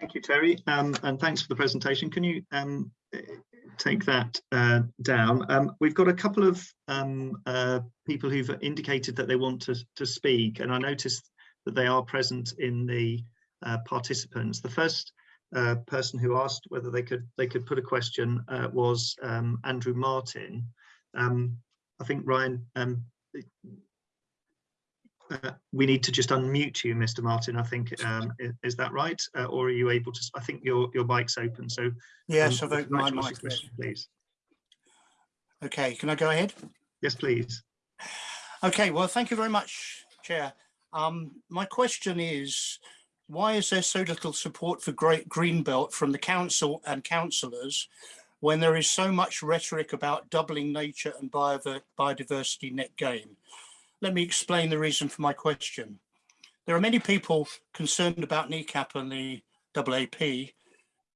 Thank you, Terry, um, and thanks for the presentation. Can you um, take that uh, down? Um, we've got a couple of um, uh, people who've indicated that they want to, to speak, and I noticed that they are present in the uh, participants. The first uh, person who asked whether they could they could put a question uh, was um, Andrew Martin. Um, I think Ryan uh, we need to just unmute you, Mr. Martin. I think um, is, is, that right, uh, or are you able to? I think your your mic's open. So yes, um, I've opened my mic. Question, please. Okay, can I go ahead? Yes, please. Okay. Well, thank you very much, Chair. Um, my question is, why is there so little support for Great Greenbelt from the council and councillors when there is so much rhetoric about doubling nature and biodiversity net gain? Let me explain the reason for my question. There are many people concerned about NECAP and the AAP,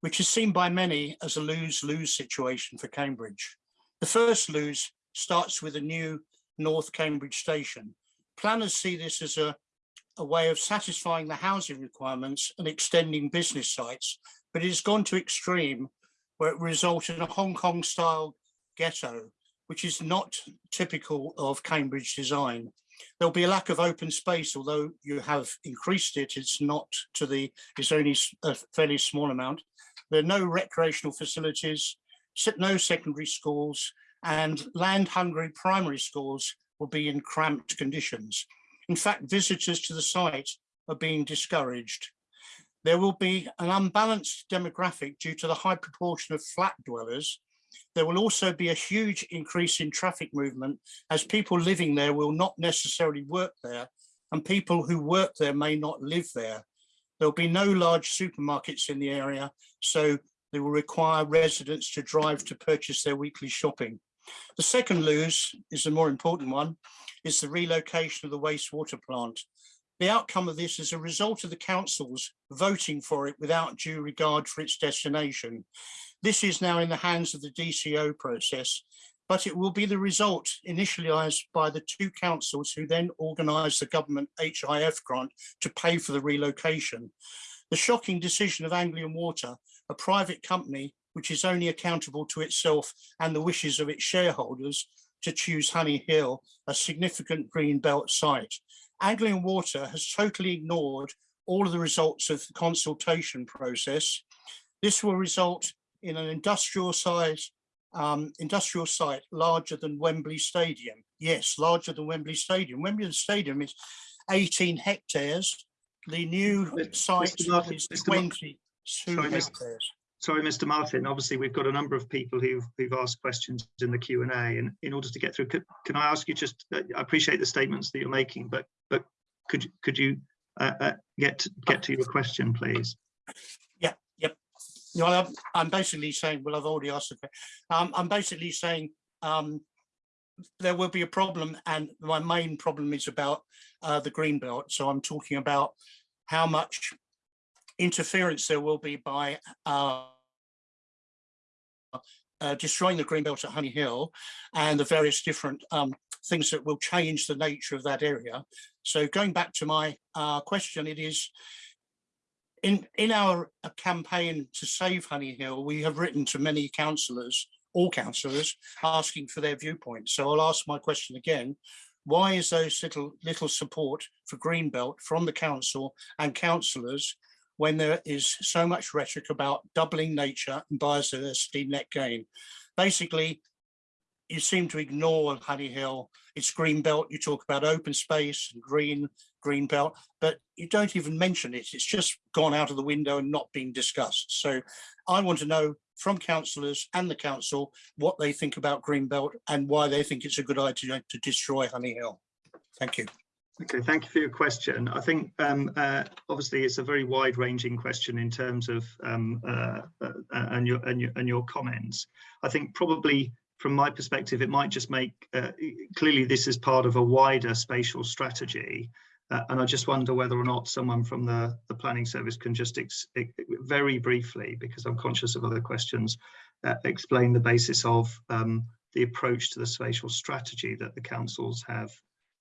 which is seen by many as a lose-lose situation for Cambridge. The first lose starts with a new North Cambridge station. Planners see this as a, a way of satisfying the housing requirements and extending business sites, but it has gone to extreme where it results in a Hong Kong style ghetto which is not typical of Cambridge design. There'll be a lack of open space, although you have increased it, it's not to the, it's only a fairly small amount. There are no recreational facilities, no secondary schools, and land-hungry primary schools will be in cramped conditions. In fact, visitors to the site are being discouraged. There will be an unbalanced demographic due to the high proportion of flat dwellers there will also be a huge increase in traffic movement as people living there will not necessarily work there and people who work there may not live there. There'll be no large supermarkets in the area, so they will require residents to drive to purchase their weekly shopping. The second lose is the more important one, is the relocation of the wastewater plant. The outcome of this is a result of the councils voting for it without due regard for its destination. This is now in the hands of the DCO process, but it will be the result initialised by the two councils who then organised the government HIF grant to pay for the relocation. The shocking decision of Anglian Water, a private company which is only accountable to itself and the wishes of its shareholders to choose Honey Hill, a significant green belt site. Anglian Water has totally ignored all of the results of the consultation process. This will result in an industrial size um, industrial site larger than Wembley Stadium. Yes, larger than Wembley Stadium. Wembley Stadium is 18 hectares. The new Mr. site Mr. Martin, is Mr. 22 sorry, hectares. Sorry, Mr. Martin. Obviously, we've got a number of people who've, who've asked questions in the Q and A, and in order to get through, could, can I ask you just? Uh, I appreciate the statements that you're making, but but could could you uh, uh, get get to your question, please? I'm, basically saying, well, I've already asked. Um, I'm basically saying um, there will be a problem, and my main problem is about uh, the green belt. So I'm talking about how much interference there will be by uh, uh, destroying the green belt at Honey Hill and the various different um, things that will change the nature of that area. So going back to my uh, question, it is in, in our uh, campaign to save Honey Hill, we have written to many councillors, all councillors, asking for their viewpoints. So I'll ask my question again. Why is there little, little support for Greenbelt from the council and councillors when there is so much rhetoric about doubling nature and biodiversity net gain? Basically, you seem to ignore Honey Hill. It's green belt. You talk about open space and green, green belt, but you don't even mention it. It's just gone out of the window and not being discussed. So I want to know from councillors and the council what they think about green belt and why they think it's a good idea to destroy Honey Hill. Thank you. Okay, thank you for your question. I think um, uh, obviously it's a very wide-ranging question in terms of um, uh, uh, and your and your and your comments. I think probably from my perspective, it might just make, uh, clearly this is part of a wider spatial strategy. Uh, and I just wonder whether or not someone from the, the planning service can just very briefly, because I'm conscious of other questions, uh, explain the basis of um, the approach to the spatial strategy that the councils have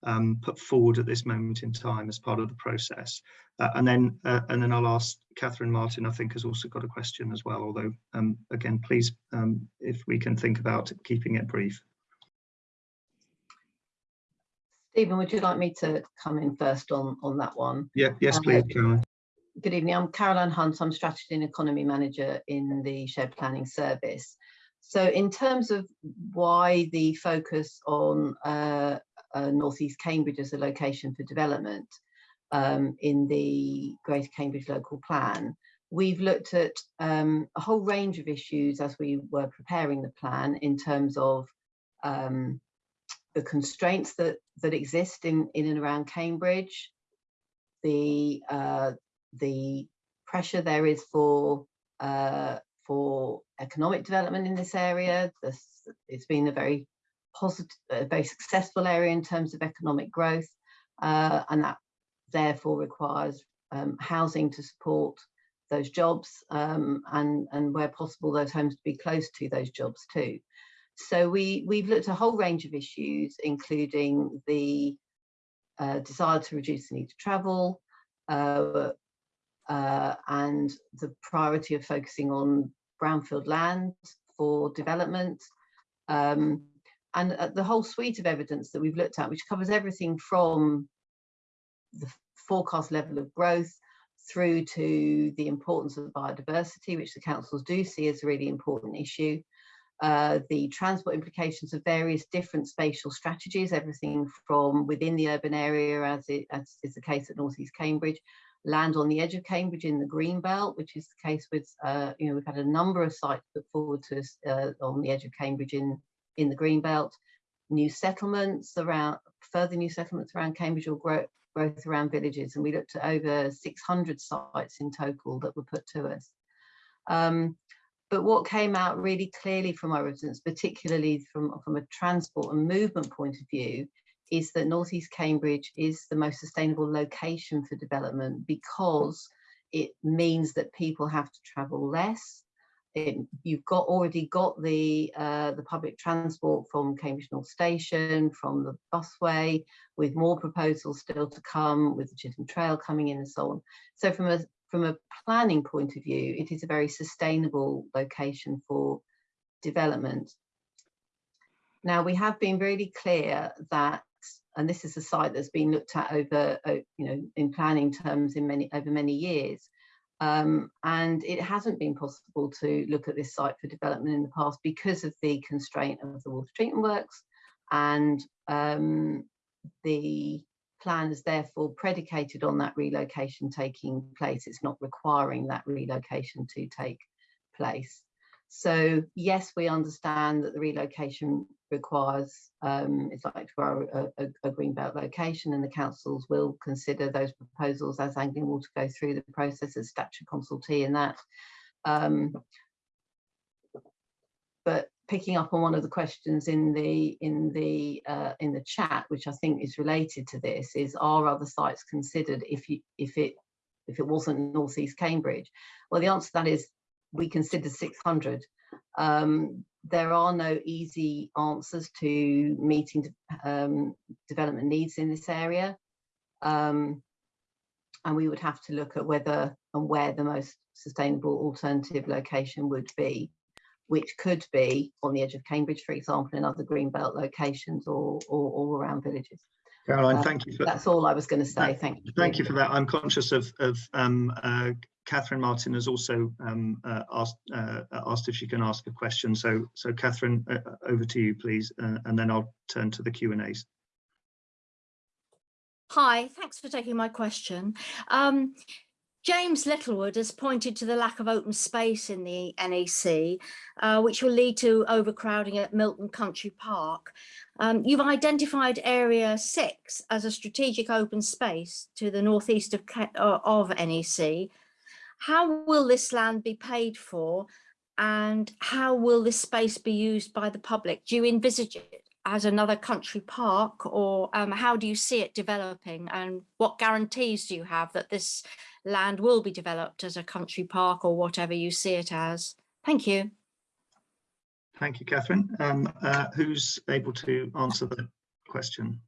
um, put forward at this moment in time as part of the process. Uh, and then uh, and then I'll ask Catherine Martin, I think has also got a question as well, although um, again, please, um, if we can think about keeping it brief. Stephen, would you like me to come in first on, on that one? Yeah, yes, Um, please, Caroline. Good evening, I'm Caroline Hunt, I'm Strategy and Economy Manager in the Shared Planning Service. So in terms of why the focus on uh, uh, North East Cambridge as a location for development um, in the Greater Cambridge Local Plan, we've looked at um, a whole range of issues as we were preparing the plan in terms of um, the constraints that, that exist in, in and around Cambridge, the uh, the pressure there is for uh, for economic development in this area. This, it's been a very positive, a very successful area in terms of economic growth, uh, and that therefore requires um, housing to support those jobs um, and, and where possible those homes to be close to those jobs too. So we, we've looked at a whole range of issues, including the uh, desire to reduce the need to travel, uh, uh, and the priority of focusing on brownfield land for development, um, and uh, the whole suite of evidence that we've looked at, which covers everything from the forecast level of growth through to the importance of biodiversity, which the councils do see as a really important issue, uh, the transport implications of various different spatial strategies, everything from within the urban area, as, it, as is the case at North East Cambridge, land on the edge of Cambridge in the green belt, which is the case with, uh, you know, we've had a number of sites put forward to us uh, on the edge of Cambridge in, in the green belt, new settlements around, further new settlements around Cambridge or grow, growth around villages. And we looked at over 600 sites in total that were put to us. Um, but what came out really clearly from our residents, particularly from, from a transport and movement point of view, is that Northeast Cambridge is the most sustainable location for development because it means that people have to travel less. You've got already got the uh, the public transport from Cambridge North Station, from the busway, with more proposals still to come, with the Chisholm Trail coming in and so on. So from a from a planning point of view, it is a very sustainable location for development. Now we have been really clear that and this is a site that's been looked at over, you know, in planning terms in many over many years. Um, and it hasn't been possible to look at this site for development in the past because of the constraint of the water treatment works and um, the plan is therefore predicated on that relocation taking place. It's not requiring that relocation to take place. So yes, we understand that the relocation requires, um, it's like for a, a, a location and the councils will consider those proposals as Anglian Water go through the process as statutory consultee in that. Um, but picking up on one of the questions in the in the uh, in the chat, which I think is related to this, is are other sites considered if you if it if it wasn't Northeast Cambridge? Well, the answer to that is we consider 600. Um, there are no easy answers to meeting um, development needs in this area. Um, and we would have to look at whether and where the most sustainable alternative location would be, which could be on the edge of Cambridge, for example, in other greenbelt locations or, or, or around villages. Caroline, Uh, thank you for That's all I was going to say. Thank you. Thank you for that. I'm conscious of, of um, uh, Catherine Martin has also um, uh, asked uh, asked if she can ask a question. So, so Catherine, uh, over to you, please, uh, and then I'll turn to the Q and A's. Hi, thanks for taking my question. Um, James Littlewood has pointed to the lack of open space in the NEC, uh, which will lead to overcrowding at Milton Country Park. Um, you've identified Area 6 as a strategic open space to the northeast of, uh, of NEC. How will this land be paid for and how will this space be used by the public? Do you envisage it as another country park or um, how do you see it developing and what guarantees do you have that this land will be developed as a country park or whatever you see it as? Thank you. Thank you, Catherine. Um, uh, who's able to answer the question?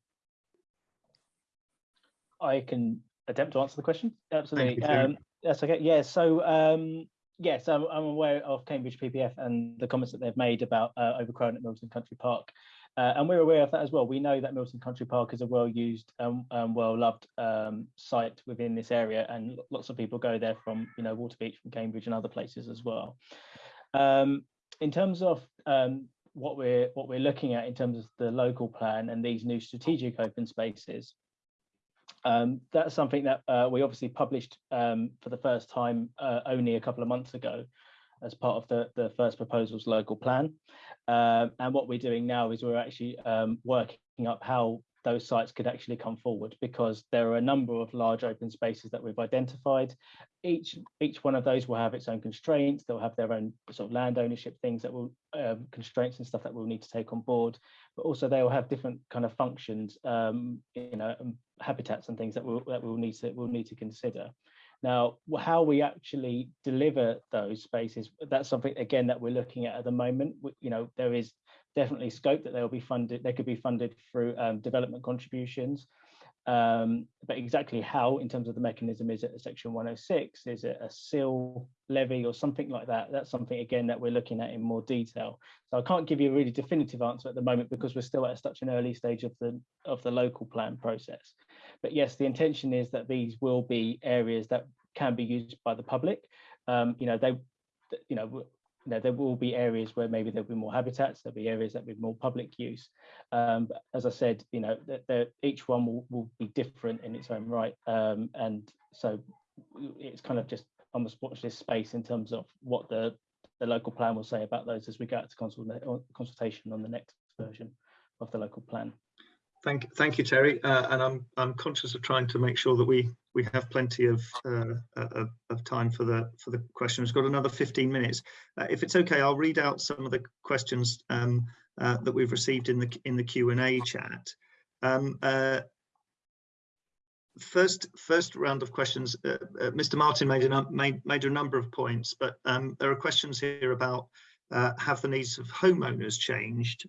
I can attempt to answer the question. Absolutely. Um, that's okay. Yeah. So um, yes, I'm, I'm, aware of Cambridge PPF and the comments that they've made about uh, overcrowding at Milton Country Park. Uh, and we're aware of that as well. We know that Milton Country Park is a well-used and well-loved um, site within this area, and lots of people go there from, you know, Waterbeach, from Cambridge, and other places as well. Um, in terms of um, what we're what we're looking at in terms of the local plan and these new strategic open spaces, um, that's something that uh, we obviously published um, for the first time uh, only a couple of months ago as part of the, the first proposal's local plan. Um, and what we're doing now is we're actually um, working up how those sites could actually come forward because there are a number of large open spaces that we've identified. Each each one of those will have its own constraints. They'll have their own sort of land ownership things that will um, constraints and stuff that we'll need to take on board. But also they will have different kind of functions, um, you know, habitats and things that we'll that we'll need to we'll need to consider. Now, how we actually deliver those spaces, that's something again that we're looking at at the moment. You know, there is definitely scope that they'll be funded, they could be funded through um, development contributions. Um, but exactly how, in terms of the mechanism, is it a section 106? Is it a CIL levy or something like that? That's something, again, that we're looking at in more detail. So I can't give you a really definitive answer at the moment because we're still at such an early stage of the, of the local plan process. But yes, the intention is that these will be areas that can be used by the public. Um, you know, they, you know, you know, there will be areas where maybe there'll be more habitats, there'll be areas that will be more public use. Um, but as I said, you know, that each one will, will be different in its own right. Um, and so it's kind of just the watch this space in terms of what the, the local plan will say about those as we go out to consult consultation on the next version of the local plan. Thank, thank you, Terry. Uh, and I'm I'm conscious of trying to make sure that we we have plenty of uh, of, of, time for the for the questions. We've got another 15 minutes. Uh, if it's okay, I'll read out some of the questions um, uh, that we've received in the in the Q and A chat. Um, uh, first first round of questions. Uh, Mr. Martin made a made made a number of points, but um, there are questions here about have the needs of homeowners changed?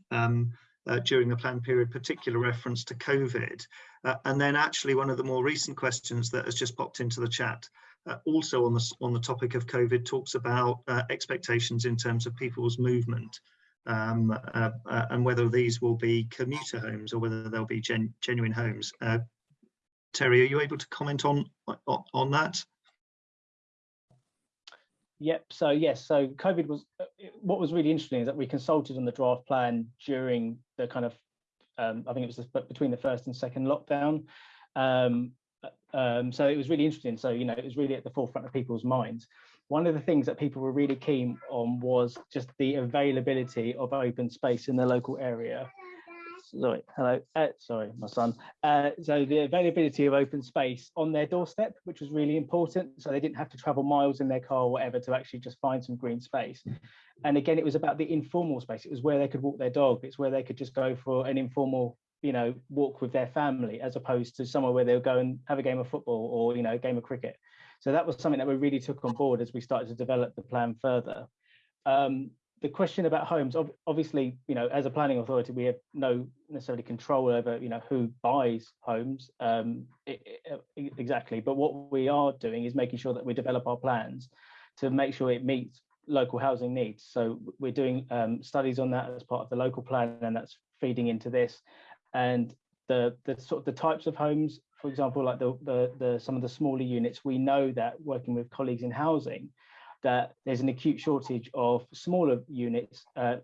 Uh, during the plan period, particular reference to COVID. Uh, and then actually one of the more recent questions that has just popped into the chat, uh, also on the, on the topic of COVID, talks about uh, expectations in terms of people's movement um, uh, uh, and whether these will be commuter homes or whether they'll be gen genuine homes. Terry, are you able to comment on, on, on that? Yep. So yes. So COVID was what was really interesting is that we consulted on the draft plan during the kind of um, I think it was the, between the first and second lockdown. Um, um, so it was really interesting. So you know it was really at the forefront of people's minds. One of the things that people were really keen on was just the availability of open space in the local area sorry, hello, uh, sorry, my son. Uh, so the availability of open space on their doorstep, which was really important. So they didn't have to travel miles in their car or whatever to actually just find some green space. And again, it was about the informal space. It was where they could walk their dog. It's where they could just go for an informal, you know, walk with their family, as opposed to somewhere where they'll go and have a game of football or, you know, a game of cricket. So that was something that we really took on board as we started to develop the plan further. Um, the question about homes, obviously, you know, as a planning authority, we have no necessarily control over, you know, who buys homes um, exactly. But what we are doing is making sure that we develop our plans to make sure it meets local housing needs. So we're doing um, studies on that as part of the local plan, and that's feeding into this. And the the sort of the types of homes, for example, like the the, the some of the smaller units, we know that working with colleagues in housing that there's an acute shortage of smaller units uh,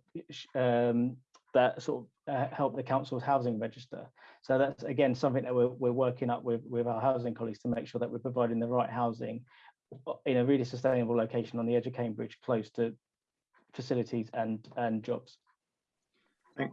um, that sort of uh, help the council's housing register. So that's again something that we're, we're working up with, with our housing colleagues to make sure that we're providing the right housing in a really sustainable location on the edge of Cambridge, close to facilities and, and jobs.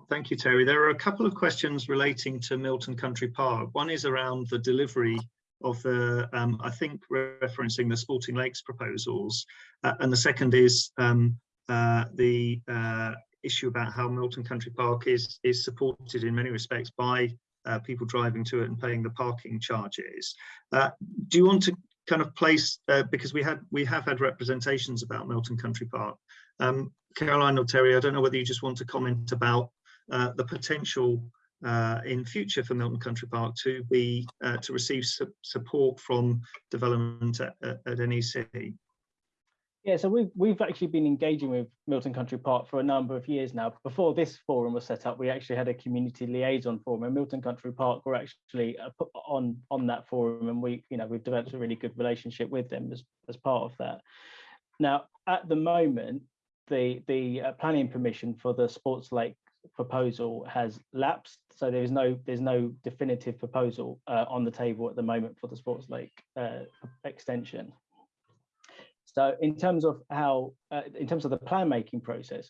Thank you, Terry. There are a couple of questions relating to Milton Country Park. One is around the delivery of the, um, I think referencing the Sporting Lakes proposals. Uh, and the second is um, uh, the uh, issue about how Milton Country Park is, is supported in many respects by uh, people driving to it and paying the parking charges. Uh, do you want to kind of place, uh, because we had we have had representations about Milton Country Park. Um, Caroline or Terry, I don't know whether you just want to comment about the potential uh, in future for Milton Country Park to be uh, to receive su support from development at, at, NEC? Yeah, so we've we've actually been engaging with Milton Country Park for a number of years now. Before this forum was set up, we actually had a community liaison forum, and Milton Country Park were actually uh, on on that forum, and we you know we've developed a really good relationship with them as as part of that. Now, at the moment, the the uh, planning permission for the sports lake proposal has lapsed, so there is no there's no definitive proposal uh, on the table at the moment for the sports lake uh, extension. So in terms of how, uh, in terms of the plan making process,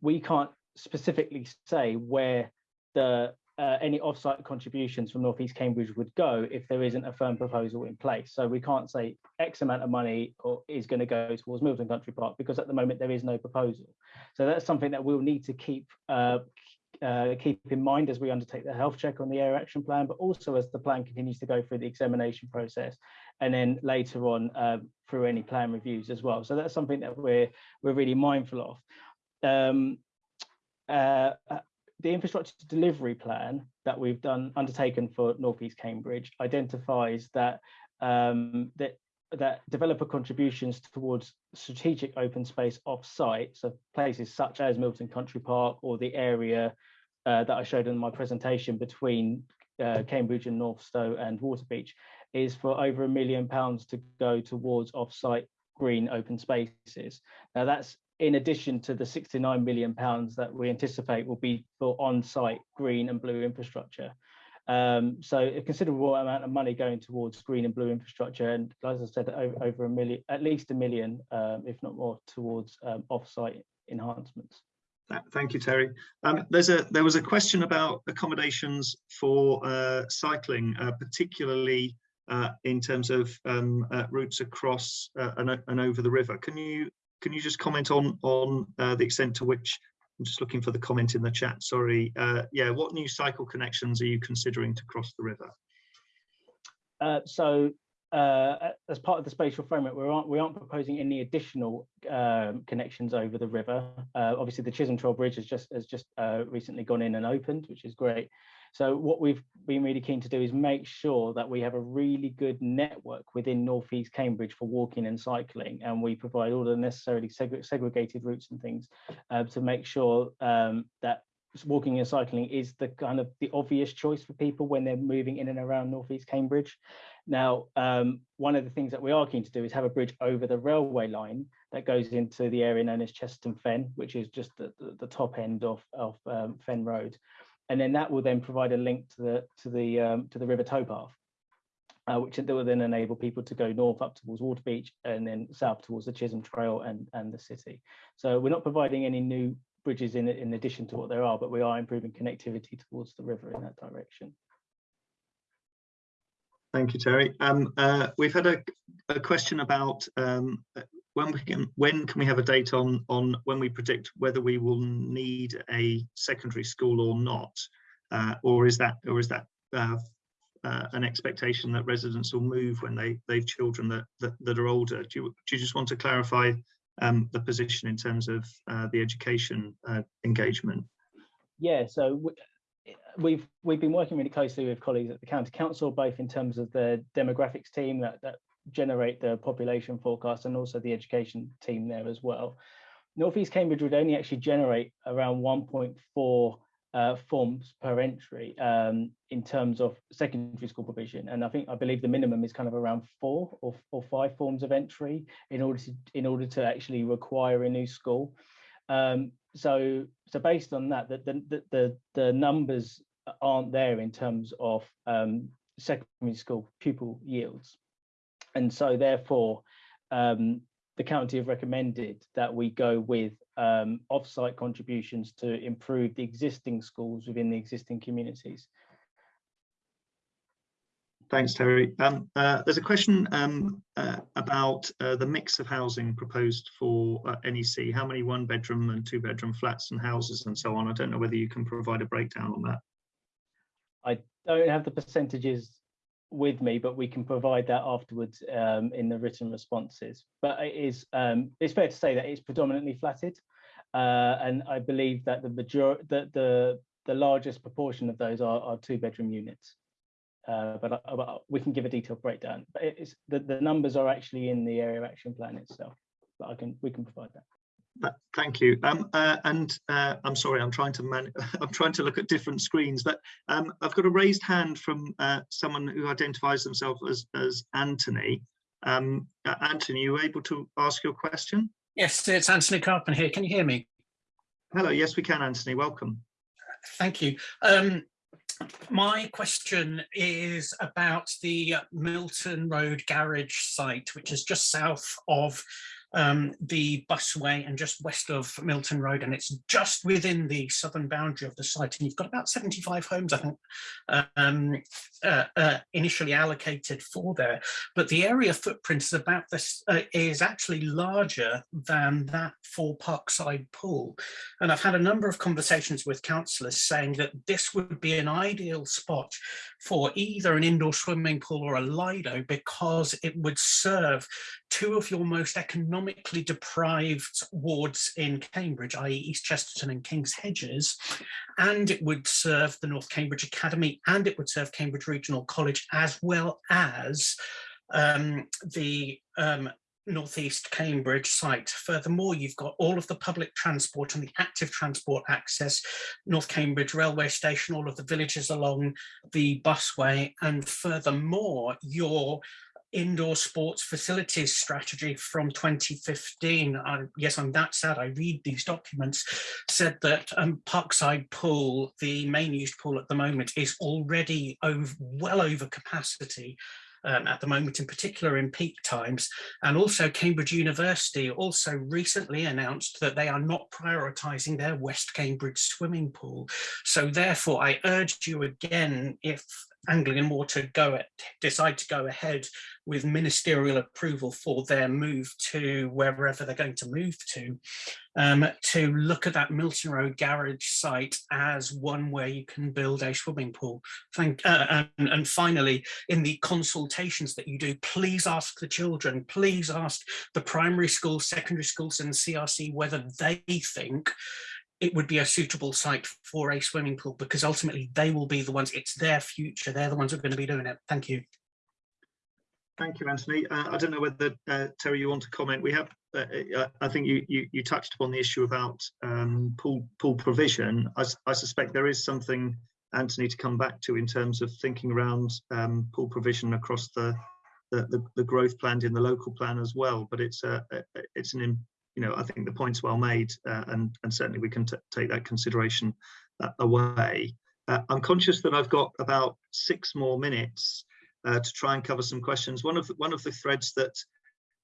we can't specifically say where the uh, any offsite contributions from Northeast Cambridge would go if there isn't a firm proposal in place. So we can't say X amount of money or is going to go towards Milton Country Park because at the moment there is no proposal. So that's something that we'll need to keep uh, uh, keep in mind as we undertake the health check on the area action plan, but also as the plan continues to go through the examination process and then later on uh, through any plan reviews as well. So that's something that we're we're really mindful of. Um, uh, the infrastructure delivery plan that we've done undertaken for Northeast Cambridge identifies that um, that that developer contributions towards strategic open space off-site, so places such as Milton Country Park or the area uh, that I showed in my presentation between uh, Cambridge and Northstowe and Waterbeach, is for over a million pounds to go towards off-site green open spaces. Now that's in addition to the 69 million pounds that we anticipate will be for on-site green and blue infrastructure. Um, so a considerable amount of money going towards green and blue infrastructure, and as I said, over, over a million, at least a million, um, if not more, towards um, off-site enhancements. Thank you, Terry. Um, there's a there was a question about accommodations for uh, cycling, uh, particularly uh, in terms of um, uh, routes across uh, and, and, over the river. Can you can you just comment on on uh, the extent to which I'm just looking for the comment in the chat. Sorry. Uh, yeah, what new cycle connections are you considering to cross the river? Uh, so uh, as part of the spatial framework, we aren't, we aren't proposing any additional um, connections over the river. Uh, obviously, the Chisholm Trail Bridge has just has just uh, recently gone in and opened, which is great. So what we've been really keen to do is make sure that we have a really good network within Northeast Cambridge for walking and cycling, and we provide all the necessarily seg segregated routes and things uh, to make sure um, that walking and cycling is the kind of the obvious choice for people when they're moving in and around Northeast Cambridge. Now, um, one of the things that we are keen to do is have a bridge over the railway line that goes into the area known as Chesterton Fen, which is just the, the, the top end of, of um, Fen Road and then that will then provide a link to the to the um, to the river towpath, uh, which will then enable people to go north up towards Waterbeach and then south towards the Chisholm Trail and and the city. So we're not providing any new bridges in in addition to what there are, but we are improving connectivity towards the river in that direction. Thank you, Terry. Um, uh, we've had a, a question about um, when we can when can we have a date on on when we predict whether we will need a secondary school or not? Uh, or is that or is that uh, uh, an expectation that residents will move when they they've children that that, that are older? Do you, do you just want to clarify um, the position in terms of uh, the education uh, engagement? Yeah so we've we've been working really closely with colleagues at the county council both in terms of the demographics team that, that generate the population forecast and also the education team there as well. Northeast Cambridge would only actually generate around 1.4 uh, forms per entry um, in terms of secondary school provision. And I think I believe the minimum is kind of around four or, or five forms of entry in order to in order to actually require a new school. Um, so so based on that, the, the, the, the numbers aren't there in terms of um, secondary school pupil yields. And so therefore, um, the county have recommended that we go with um, off-site contributions to improve the existing schools within the existing communities. Thanks, Terry. Um, uh, there's a question um, uh, about uh, the mix of housing proposed for uh, NEC. How many one bedroom and two bedroom flats and houses and so on? I don't know whether you can provide a breakdown on that. I don't have the percentages with me, but we can provide that afterwards um, in the written responses. But it is um, it's fair to say that it's predominantly flatted, uh, and I believe that the major that the the largest proportion of those are, are two bedroom units. Uh, but, uh, but, we can give a detailed breakdown. But it's the, the numbers are actually in the area action plan itself. But I can we can provide that. Thank you. Um, uh, and uh, I'm sorry, I'm trying to man I'm trying to look at different screens, but um, I've got a raised hand from uh, someone who identifies themselves as, as Anthony. Um, uh, Anthony, you able to ask your question? Yes, it's Anthony Carpen here. Can you hear me? Hello, yes, we can, Anthony. Welcome. Thank you. Um, my question is about the Milton Road garage site, which is just south of um, the busway and just west of Milton Road, and it's just within the southern boundary of the site. And you've got about 75 homes, I think, um, uh, uh, initially allocated for there. But the area footprint is about this uh, is actually larger than that for Parkside Pool. And I've had a number of conversations with councillors saying that this would be an ideal spot for either an indoor swimming pool or a Lido because it would serve two of your most economically deprived wards in Cambridge, i.e. East Chesterton and King's Hedges, and it would serve the North Cambridge Academy and it would serve Cambridge Regional College as well as um, the um, Northeast Cambridge site. Furthermore, you've got all of the public transport and the active transport access, North Cambridge railway station, all of the villages along the busway, and furthermore, your indoor sports facilities strategy from 2015. I, yes, I'm that sad. I read these documents, said that um, Parkside Pool, the main used pool at the moment, is already over, well over capacity. Um, at the moment, in particular in peak times. And also Cambridge University also recently announced that they are not prioritising their West Cambridge swimming pool. So therefore, I urge you again, if Anglian Water go at, decide to go ahead with ministerial approval for their move to wherever they're going to move to, um, to look at that Milton Road garage site as one where you can build a swimming pool. Thank, uh, and, and finally, in the consultations that you do, please ask the children, please ask the primary schools, secondary schools and CRC whether they think it would be a suitable site for a swimming pool because ultimately they will be the ones, it's their future, they're the ones who are going to be doing it. Thank you. Thank you, Anthony. Uh, I don't know whether, uh, Terry, you want to comment. We have, uh, uh I think you, you, you, touched upon the issue about um, pool, pool provision. I, I, suspect there is something, Anthony, to come back to in terms of thinking around um, pool provision across the, the, the, the, growth planned in the local plan as well. But it's, a, it's an you know, I think the point's well made, uh, and and certainly we can take that consideration uh, away. Uh, I'm conscious that I've got about six more minutes uh, to try and cover some questions. One of the, one of the threads that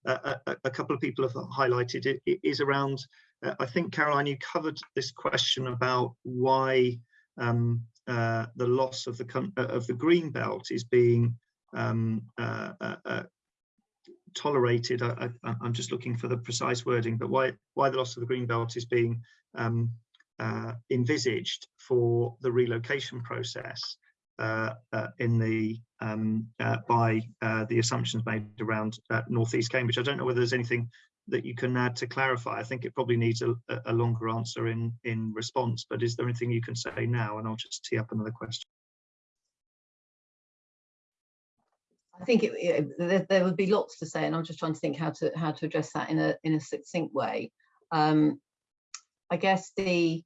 uh, a, a, couple of people have highlighted it, it is around. Uh, I think Caroline, you covered this question about why um, the loss of the of the green belt is being um, tolerated, I, am just looking for the precise wording, but why, why the loss of the green belt is being um, uh, envisaged for the relocation process uh, uh, in the um, uh, by uh, the assumptions made around uh, northeast Cambridge. I don't know whether there's anything that you can add to clarify. I think it probably needs a, a longer answer in in response. But is there anything you can say now? And I'll just tee up another question. I think it, it, there, there, would be lots to say, and I'm just trying to think how to how to address that in a in a succinct way. Um, I guess the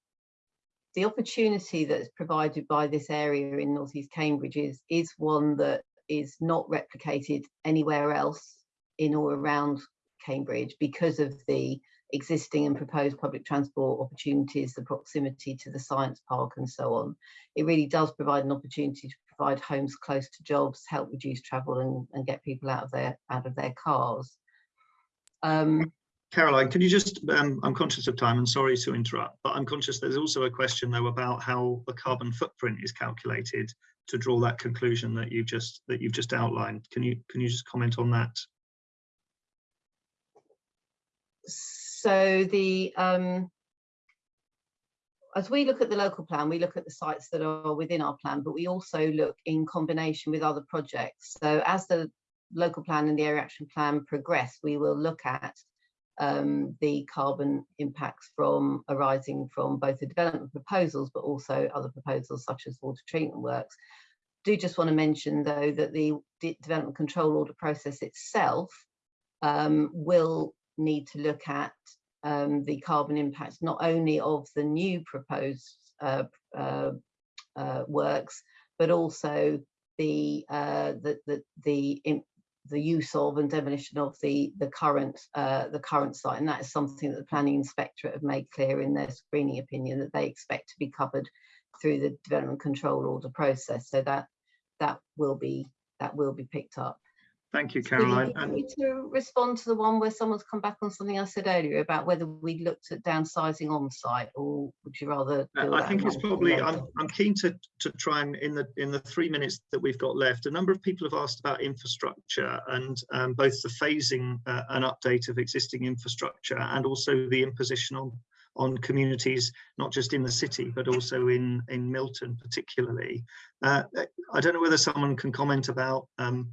the opportunity that's provided by this area in northeast Cambridge is is one that is not replicated anywhere else in or around Cambridge because of the existing and proposed public transport opportunities, the proximity to the science park and so on. It really does provide an opportunity to provide homes close to jobs, help reduce travel and, and get people out of their out of their cars. Um, Caroline, can you just, um, I'm conscious of time and sorry to interrupt, but I'm conscious there's also a question though about how the carbon footprint is calculated to draw that conclusion that you've just that you've just outlined. Can you can you just comment on that? So the um, as we look at the local plan, we look at the sites that are within our plan, but we also look in combination with other projects. So as the local plan and the area action plan progress, we will look at um, the carbon impacts from arising from both the development proposals, but also other proposals such as water treatment works. Do just want to mention though that the de development control order process itself um, will need to look at um, the carbon impacts not only of the new proposed uh, uh, uh, works, but also the uh, the the the, the use of and demolition of the the current uh, the current site, and that is something that the planning inspectorate have made clear in their screening opinion that they expect to be covered through the development control order process. So that that will be that will be picked up. Thank you, Caroline. So you to respond to the one where someone's come back on something I said earlier about whether we looked at downsizing on site, or would you rather? Uh, I think it's probably. I'm, I'm keen to to try and in the in the three minutes that we've got left, a number of people have asked about infrastructure and um, both the phasing uh, and update of existing infrastructure and also the imposition on on communities, not just in the city, but also in in Milton particularly. Uh, I don't know whether someone can comment about. Um,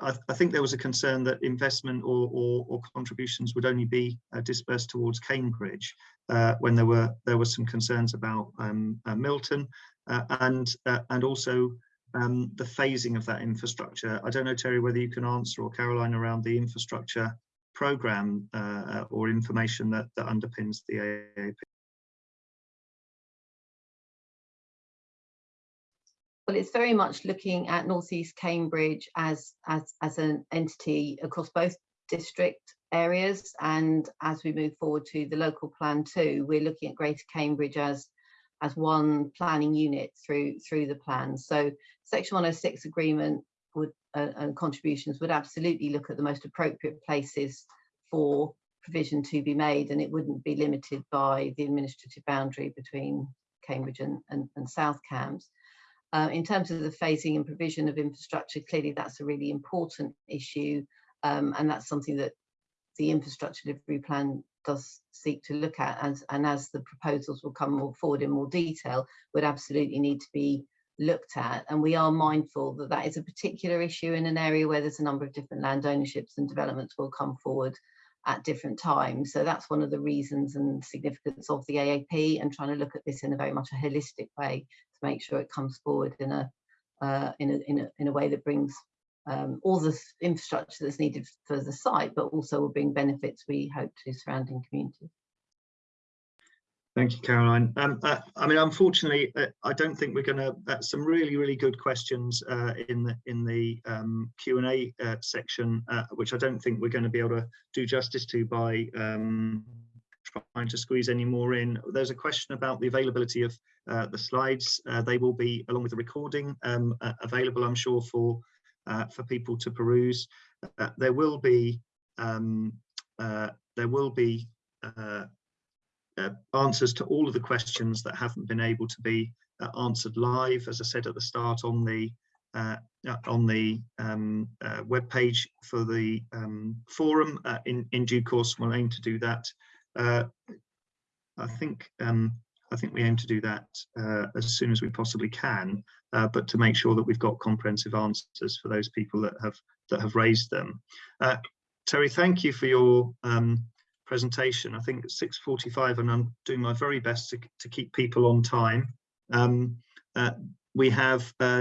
I, I, think there was a concern that investment or, or, or contributions would only be uh, dispersed towards Cambridge uh, when there were there were some concerns about um, uh, Milton uh, and uh, and also um, the phasing of that infrastructure. I don't know, Terry, whether you can answer or Caroline around the infrastructure program or information that, that underpins the AAP. Well, it's very much looking at Northeast Cambridge as, as, as an entity across both district areas. And as we move forward to the local plan too, we're looking at Greater Cambridge as, as one planning unit through, through the plan. So Section 106 agreement would uh, and contributions would absolutely look at the most appropriate places for provision to be made and it wouldn't be limited by the administrative boundary between Cambridge and, and, and South Cambs. Uh, in terms of the phasing and provision of infrastructure, clearly that's a really important issue, um, and that's something that the infrastructure delivery plan does seek to look at, and, and as the proposals will come more forward in more detail, would absolutely need to be looked at. And we are mindful that that is a particular issue in an area where there's a number of different land ownerships and developments will come forward at different times. So that's one of the reasons and significance of the AAP and trying to look at this in a very much a holistic way to make sure it comes forward in a uh, in a in a in a way that brings um, all the infrastructure that's needed for the site, but also will bring benefits we hope to surrounding communities. Thank you, Caroline. Um, uh, I mean, unfortunately, uh, I don't think we're going to. Uh, some really, really good questions uh, in the in the um, Q and A uh, section, uh, which I don't think we're going to be able to do justice to by um, trying to squeeze any more in. There's a question about the availability of the slides. they will be, along with the recording, um, available, I'm sure, for for people to peruse. there will be um, there will be uh, answers to all of the questions that haven't been able to be uh, answered live, as I said at the start on the uh, uh on the um, uh, web page for the um, forum. Uh, in in due course, we'll aim to do that. I think um, I think we aim to do that as soon as we possibly can, but to make sure that we've got comprehensive answers for those people that have that have raised them. Terry, thank you for your um, presentation. I think it's 6.45 and I'm doing my very best to, to keep people on time. Um, uh, we have uh,